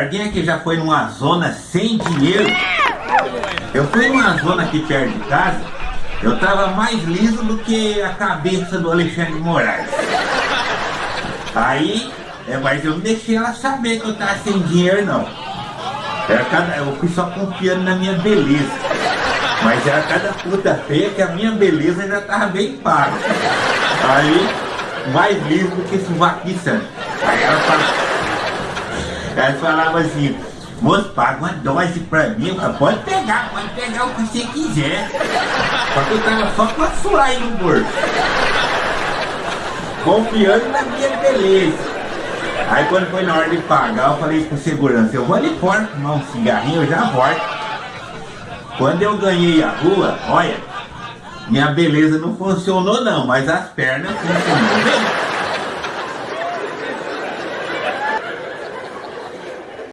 Alguém aqui já foi numa zona sem dinheiro? Eu fui numa zona aqui perto de casa, eu tava mais liso do que a cabeça do Alexandre Moraes. Aí, é, mas eu não deixei ela saber que eu tava sem dinheiro não. Era cada, eu fui só confiando na minha beleza. Mas era cada puta feia que a minha beleza já tava bem paga. Aí, mais liso do que suvaquiçando. Aí ela falava, ela falava assim, moço, paga uma dose pra mim. Falei, pode pegar, pode pegar o que você quiser. Só que eu tava só com a sua aí no bolso. Confiando na minha beleza. Aí quando foi na hora de pagar, eu falei pro segurança, eu vou ali fora fumar um cigarrinho, eu já volto. Quando eu ganhei a rua, olha, minha beleza não funcionou não, mas as pernas funcionaram.